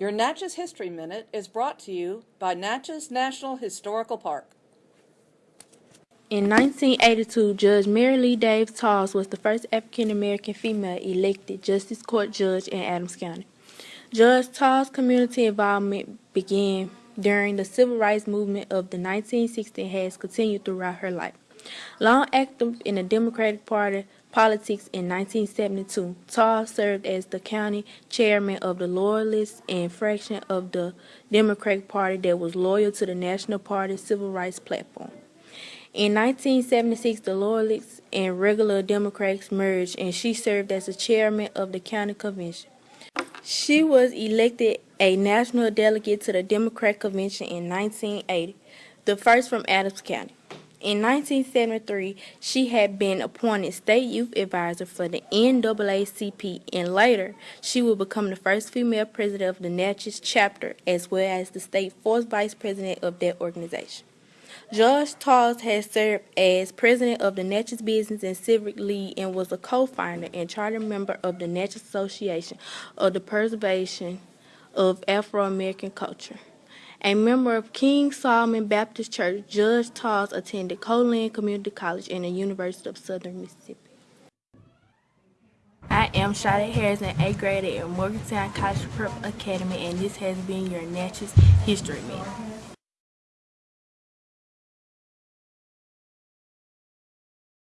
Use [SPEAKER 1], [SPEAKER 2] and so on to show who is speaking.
[SPEAKER 1] Your Natchez History Minute is brought to you by Natchez National Historical Park.
[SPEAKER 2] In 1982, Judge Mary Lee Davis Tarls was the first African American female elected Justice Court Judge in Adams County. Judge Tarls' community involvement began during the civil rights movement of the 1960s and has continued throughout her life. Long active in the Democratic Party politics in 1972, Tarls served as the county chairman of the Loyalists and fraction of the Democratic Party that was loyal to the National Party civil rights platform. In 1976, the Loyalists and regular Democrats merged, and she served as the chairman of the county convention. She was elected a national delegate to the Democratic Convention in 1980, the first from Adams County. In 1973, she had been appointed state youth advisor for the NAACP, and later she would become the first female president of the Natchez chapter, as well as the state fourth vice president of that organization. Judge Tarls has served as president of the Natchez Business and Civic League and was a co-founder and charter member of the Natchez Association of the Preservation of Afro-American Culture. A member of King Solomon Baptist Church, Judge Tarls attended Co-Lin Community College and the University of Southern Mississippi. I am Shada Harris, an 8th grader at Morgantown College Prep Academy, and this has been your Natchez History Minute.